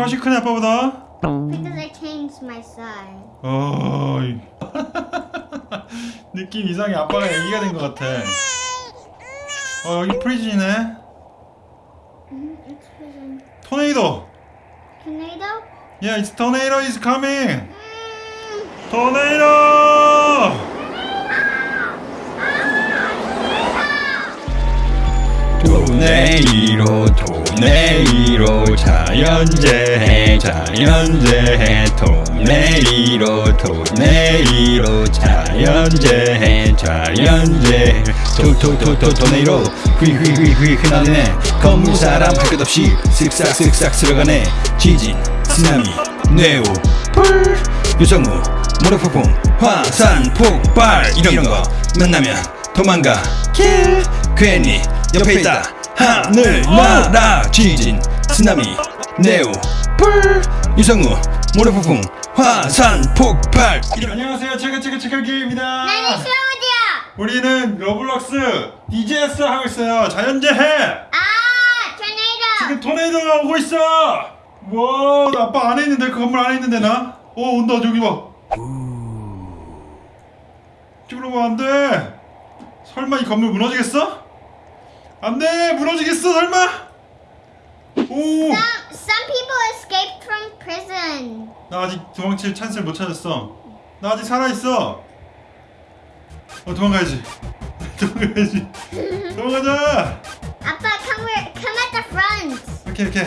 훨씬 크네 아빠보다 Because I changed my size. 어이 느낌 이상해 아빠가 애기가 된 것 같아 어 여기 프리즌이네 Mm, it's prison. 토네이도 Tornado? Yeah it's tornado is coming Mm. 토네이도 토네이로 토네이로 자연재해 자연재해 토네이로 토네이로 자연재해 자연재해 토토토토 토네이로 휘휘휘휘 휘날리네. 건물 사람 할 것 없이 쓱싹쓱싹 들어가네. 지진 쓰나미 뇌우 불 유성우 모래폭풍 화산 폭발. 이런 거. 만나면 도망가. 킬 괜히 옆에 있다 하늘 나라 지진 쓰나미 네오 불 유성우 모래폭풍 화산 폭발. 안녕하세요. 체크체크 체크기입니다. 나는 시어디야. 우리는 로블록스 disaster 하고 있어요. 자연재해. 아, tornado. 지금 토네이도가 오고 있어. 와, 나 아빠 안에 있는데 그 건물 안에 있는데 나? 어 온다. 저기 봐. 찍으러 가면 안돼. 설마 이 건물 무너지겠어? 안돼 무너지겠어 설마? 오! Some some people escaped from prison. 나 아직 도망칠 찬스를 못 찾았어 나 아직 살아있어 어 도망가야지 도망가야지 도망가자 Appa, come where, come at the front. 오케이 오케이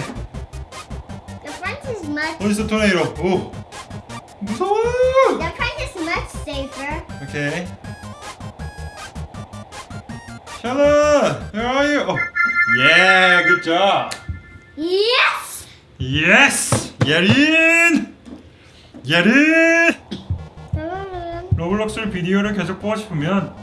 The front is much. 어디서 토네이도 오 무서워 The front is much safer. 오케이. 샬롯, where are you? Oh, yeah, good job. Yes. Yes, 예린, 예린. 로블록스 비디오를 계속 보고 싶으면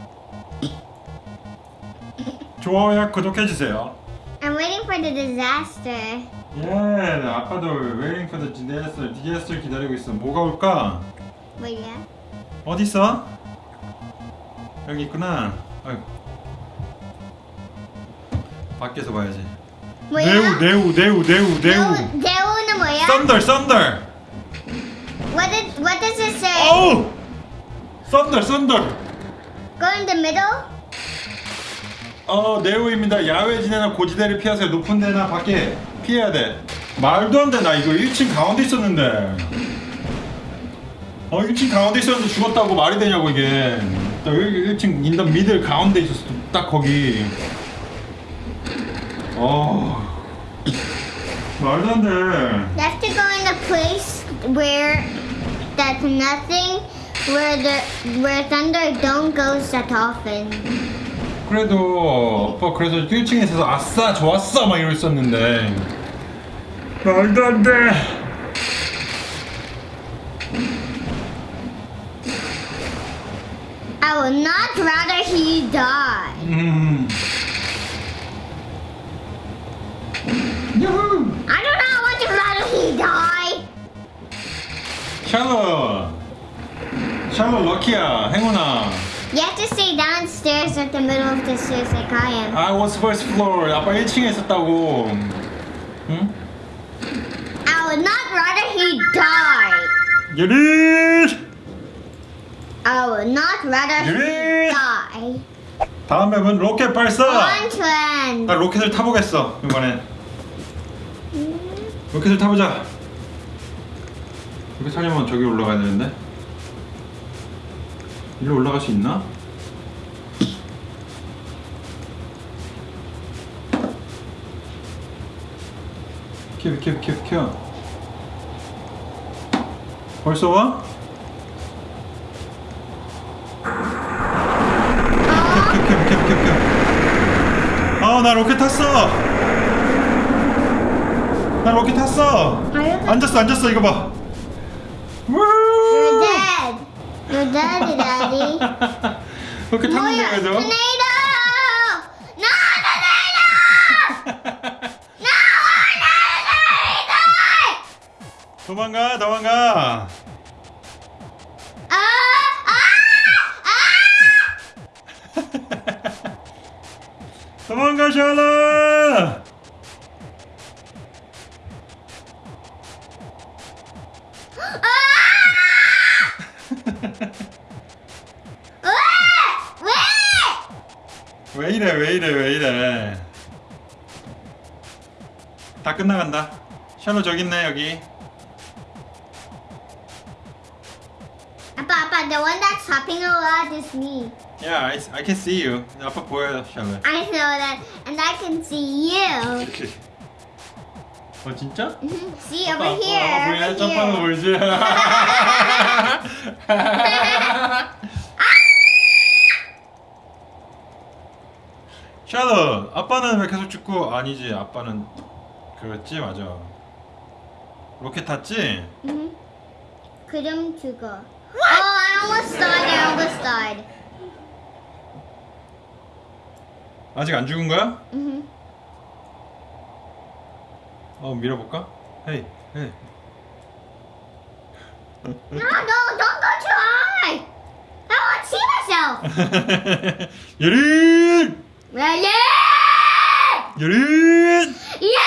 좋아요와 구독해 주세요. I'm waiting for the disaster. 예, 아빠도 waiting for the disaster, disaster 기다리고 있어. 뭐가 올까? 뭐야? 어디 있어? 여기 있구나. 아이고. 밖에서 봐야지. 뭐야? 네우, 네우, 네우, 네우, 네우. 대우는 뭐야? Thunder, thunder. What did what does it say? Thunder, thunder. Go in the middle. 어, 네우입니다. 야외 지내나 고지대를 피하세요. 높은 데나 밖에 피해야 돼. 말도 안 돼. 나 이거 1층 가운데 있었는데. 어, 1층 가운데 있었는데 죽었다고 말이 되냐고 이게. 나 1, 1층 인더 미들 가운데 있었어. 딱 거기. 어. 말도 안 돼. You have to go in a place where that's nothing, where the where thunder don't goes that often. 그래도 오빠 그래서 1층에 있어서 아싸 좋았어 막 이러고 있었는데 말도 안 돼. I would not rather he die. 음. 샬롯. 샬롯 럭키야. 행운아. You have to stay downstairs at the middle of the stairs like I am. I was first floor. 아빠 1층에 있었다고. 응? I would not rather he die. 예린. I would not rather he 예린. die. 다음 맵은 로켓 발사. On trend. 나 로켓을 타보겠어 이번엔. 로켓을 타보자. 로켓 타려면 저기 올라가야 되는데. 일로 올라갈 수 있나? 비켜 비켜 비켜 비켜. 벌써 와? 비켜 비켜 비켜 비켜 비켜. 아나 로켓 탔어. 나 로켓 탔어. 앉았어 앉았어 이거 봐. Dead, Daddy. 로켓 탔는데 뭐야? 그래도. tornado! No, tornado! No, tornado! 도망가 도망가. 아, 아, 아! 도망가 샬롯. 왜 이래 다 끝나간다 샬롯 저기 있네 여기 아빠, 아빠, the one that's hopping a lot is me. Yeah, I, I can see you 아빠 보여요 샬롯 I know that, and I can see you. 어 진짜? Mhm. See 아빠, over here, 아빠 보이네 점프하는 거. 보이지? 샬롯 아빠는 왜 계속 죽고 아니지 아빠는 그렇지 맞아 로켓 탔지? Mhm. 그럼 죽어. Oh, I almost died. I almost died. 아직 안 죽은 거야? Mhm. 어 밀어볼까? 헤이 헤이 No, no, don't go too high. I want to see myself. 예린! Ready? 예린! Yeah!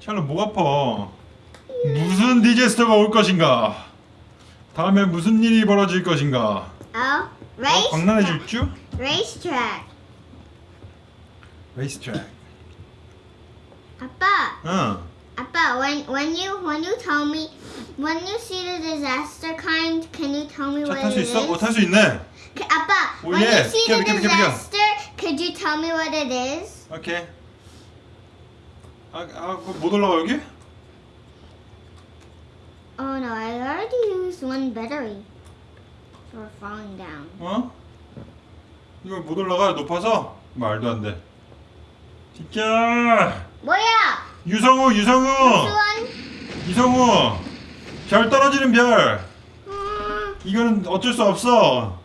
샬롯 목 아파 무슨 디제스터가 올 것인가 다음에 무슨 일이 벌어질 것인가 Oh, 어, race. 광란의 질주? Racetrack. 레이스 트랙 Appa, 응 Appa, when when you when you tell me when you see the disaster kind, can you tell me 차 what 탈수 it is? 있어? 어탈수 있네 Appa, Oh, when yeah. you see Give the it. disaster, could you tell me what it is? 오케이 아, 아, 못 올라가 여기? Oh no, I already used one battery for falling down. 어? 이거 못 올라가 높아서? 말도 안 돼 비켜 뭐야? 유성우 유성우? 이성우 별 떨어지는 별 Mm, 이거는 어쩔 수 없어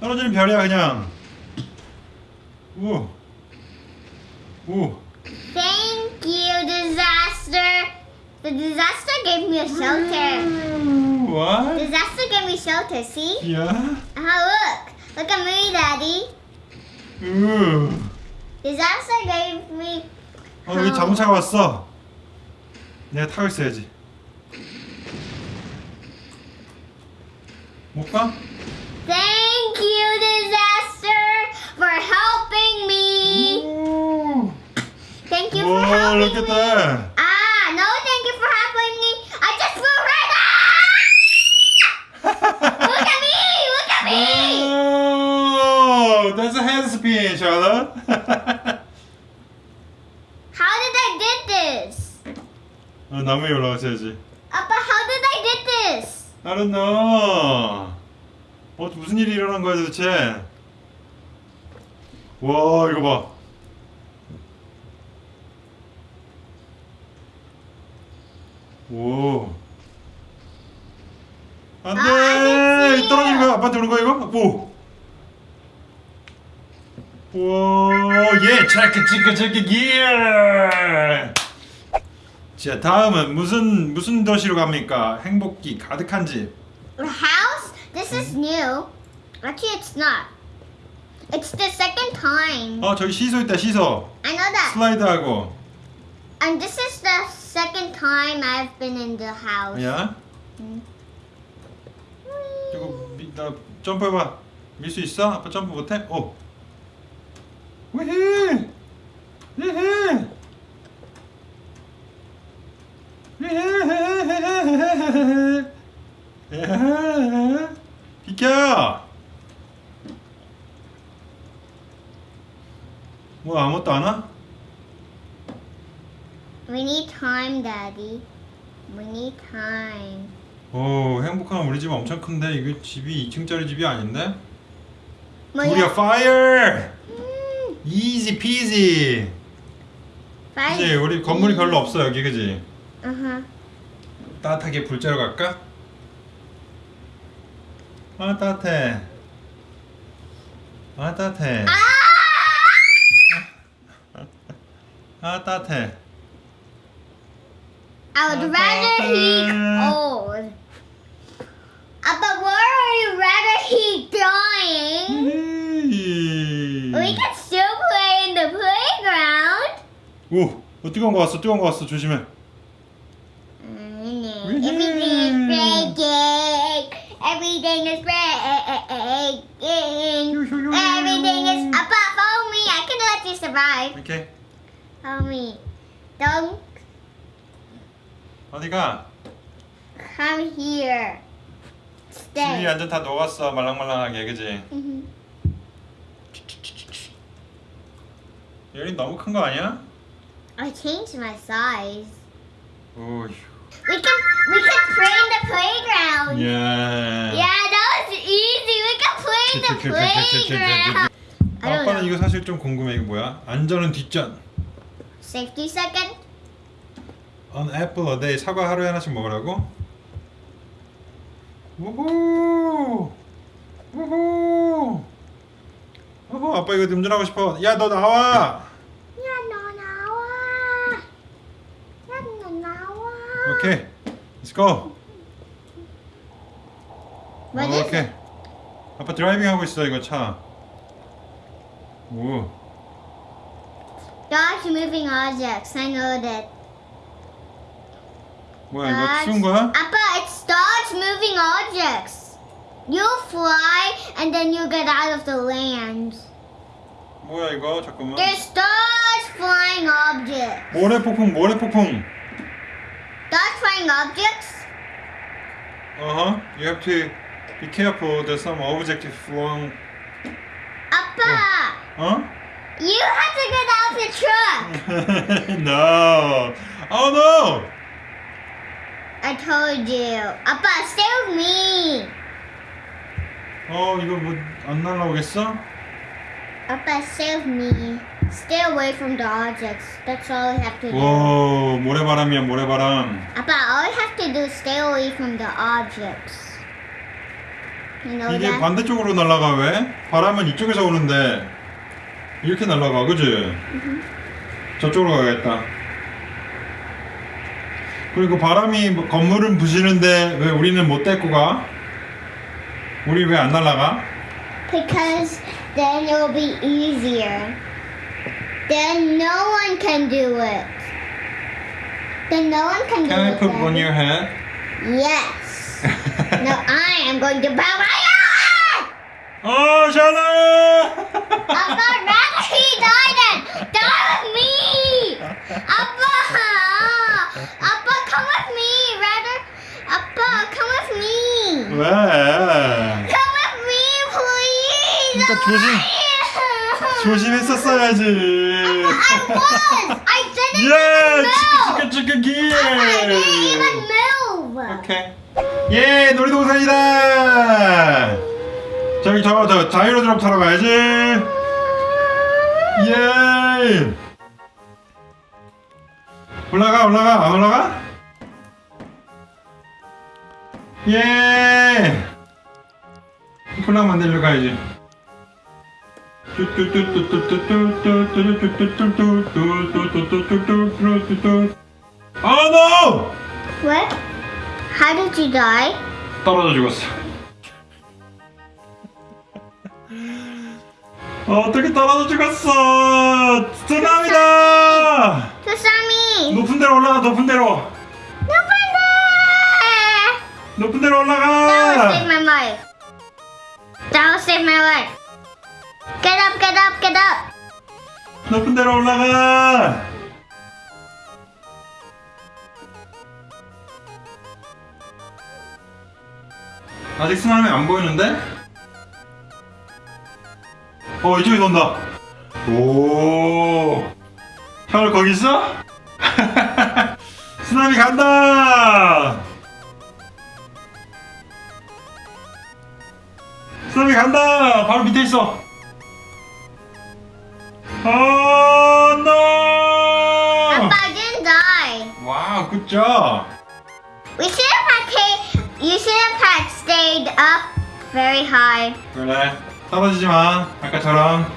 떨어지는 별이야 그냥 우 우. Thank you, disaster. The disaster gave me a shelter. 우, 와? Disaster gave me shelter. See? 야? Ah, look. Look at me, Daddy. 우. Disaster gave me. 어 여기 자동차가 왔어 내가 타고 있어야지 못 가? Thank you, disaster, for helping me. 우. Thank you for 와 helping look at me. that Ah, no, thank you for helping me. I just flew right up. Look at me. Look at me. Oh, that's a handspin, Charlotte. How did I did this? 어, 나무에 올라가셔야지. Appa, how did I did this? I don't know. 어, 무슨 일이 일어난 거야 도대체? 와, 이거 봐. 오. 안 아, 돼! 아저씨. 떨어지는 거야? 아빠한테 오는 거야, 이거? 오! 오, 예! 체크, 체크, 체크, 예! 자, 다음은 무슨, 무슨 도시로 갑니까? 행복기 가득한 집. A house? This is new. Actually, it's not. It's the second time. 어, 저기 시소 있다, 시소. I know that. 슬라이드하고. And this is the second time I've been in the house. 야, 음. 이거 미, 나 점프해봐. 밀 수 있어? 아빠 점프 못해? 오. 위히! 위히! 위히! 비켜! 뭐 아무것도 안 와? We need time, Daddy. We need time. 오 행복한 우리 집 엄청 큰데 이거 집이 2층짜리 집이 아닌데? 뭐야? 우리야 파이어! 음, 피지 five. 그지 우리 건물이 별로 없어 여기 그지 Uh-huh. 따뜻하게 불 쬐러 갈까? 아 따뜻해 아 따뜻해 아 따뜻해 I would rather he cold. Uh, but where would you rather he dying? We can still play in the playground. 오 어 뜨거운 거 왔어 뜨거운 거 왔어 조심해 Everything is breaking. Everything is breaking. Everything is. Appa, follow me. I can let you survive. 오케이 Follow me. Don't 어디가? come here. Stay. 완전 다 녹았어 말랑말랑하게 그지? Mhm. 열이 너무 큰 거 아니야? I changed my size. 오휴 We can we can play in the playground. 예 Yeah, that was easy. We can play in the playground. 아빠는. 이거 사실 좀 궁금해 이거 뭐야? 안전은 뒷전 Safety second. An apple a day 사과 하루에 하나씩 먹으라고? 우후 우후 우후 아빠 이거 음전하고 싶어 야 너 나와 야, 너 나와. 야, 너 나와. 오케이 Let's go What 어, is 오케이 it? 아빠 드라이빙 하고 있어 이거 차 오. Dodge moving objects. I know that. 뭐야 이거 Dodge- 추운 거야? Appa, it's dodge moving objects. You fly and then you get out of the land. 뭐야 이거 잠깐만 There's dodge flying objects. 모래폭풍 모래폭풍 Dodge flying objects? 어허 You have to be careful there's some object flowing Appa, 어? you have to get out of the truck. no. Oh no. I told you. Appa, stay with me. 어 이거 뭐 안 날라오겠어? Appa, stay with me. Stay away from the objects. That's all I have to do. 오 모래바람이야 모래바람. Appa, all I have to do is stay away from the objects. You know 이게 that? 반대쪽으로 날아가 왜? 바람은 이쪽에서 오는데 이렇게 날아가 그지? 저쪽으로 가야겠다. 그리고 바람이 뭐 건물은 부시는데 왜 우리는 못 데리고 가? 우리 왜 안 날아가? Because then it will be easier. Then no one can do it. Then no one can, can do I it. Can I put then. on your head? Yes. no, I am going to bow my head! Oh, Shala! Abba, rather he died it! Die with me! Abba! Abba, come with me! Rather, Abba, come with me! Where? Come with me, please! Abba, 조심- 조심했었어야지. I didn't 예, even move. 치크 치크 기. I didn't even move. 오케이. 예, 놀이동산이다. 저기 저저 자이로드롭 타러 가야지. 예. 올라가 올라가 안 올라가? 예. 폴랑 만들러 가야지. 아, no! What? How did you die? 떨어져 죽었어. 어떻게 떨어져 죽었어? 쓰나미다! Sasami! 높은 데로 올라가, 높은 데로. No wonder! 높은 데로 That will save 올라가. my life. That will save my life. Up, get up. 높은 데로 올라가. 아직 쓰나미 안 보이는데? 어 이쪽에 돈다. 오. 형 거기 있어? 쓰나미 간다. 쓰나미 간다. 바로 밑에 있어. Oh no! Appa, I didn't die. Wow, good job. We should have had you should have had stayed up very high. 그래. 떨어지지 마. 아까처럼.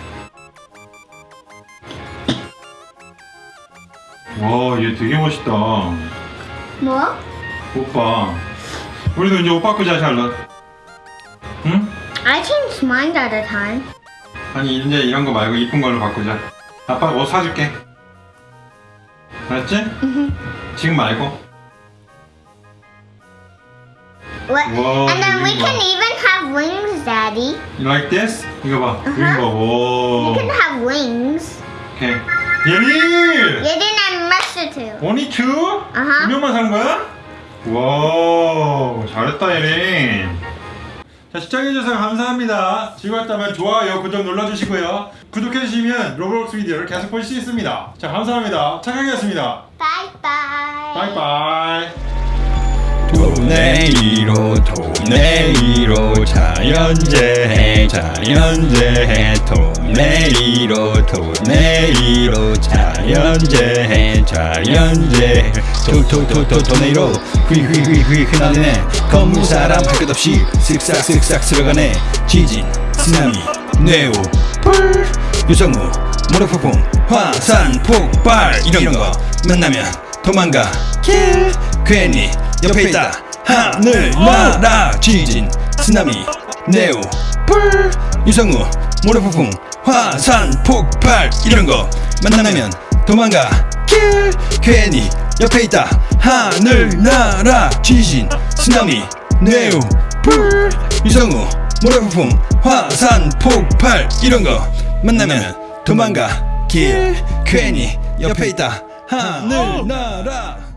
와, 얘 되게 멋있다. What? 오빠. 우리도 이제 옷 바꾸자, 샬럿. 응? I changed mine at a time. 아니, 이제 이런 거 말고 이쁜 걸로 바꾸자. 아빠가 옷 사줄게. 알았지? 지금 말고 What? Whoa, and then we you can even have wings, Daddy. You like this? 이거 봐 Uh-huh. 이거 봐 오. We can have wings. 오케이 예린! Yerin and Mercer too. only two? 아하. 두 명만 산 거야? 와 잘했다 예린 자 시청해주셔서 감사합니다. 즐거웠다면 좋아요 구독 눌러주시고요. 구독해주시면 로블록스 비디오를 계속 보실 수 있습니다. 자 감사합니다. 착하게였습니다. bye. 바이바이 도네이로 도네이로 자연재해 자연재해 도네이로 도네이로 자연재해 자연재해 도도도도 도네이로. 휘휘휘휘 휘날리네. 건물 사람 할 것 없이 쓱싹쓱싹 들어가네. 지진 쓰나미 뇌우 불 유성우 모래폭풍 화산 폭발. 이런 거. 만나면 도망가. 길 괜히 옆에 있다. 하늘 나라 지진 쓰나미 네오 불 유성우 모래폭풍 화산 폭발 이런 거. 만나면 도망가. 길 괜히 옆에 있다. 하늘 나라 지진 쓰나미 네오 불 유성우 모래폭풍 화산 폭발 이런 거. 만나면 도망가. 길 괜히 옆에 있다. 하늘 나라